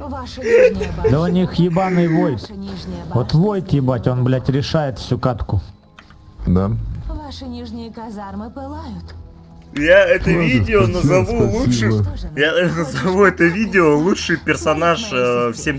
Ваша нижняя башня. Да у них ебаный нижняя Вот войд ебать, он, блядь, решает всю катку. Да. Ваши нижние казармы пылают. Я это Ладно, видео спасибо, назову спасибо. лучшим. Я назову это видео лучший персонаж э, в 7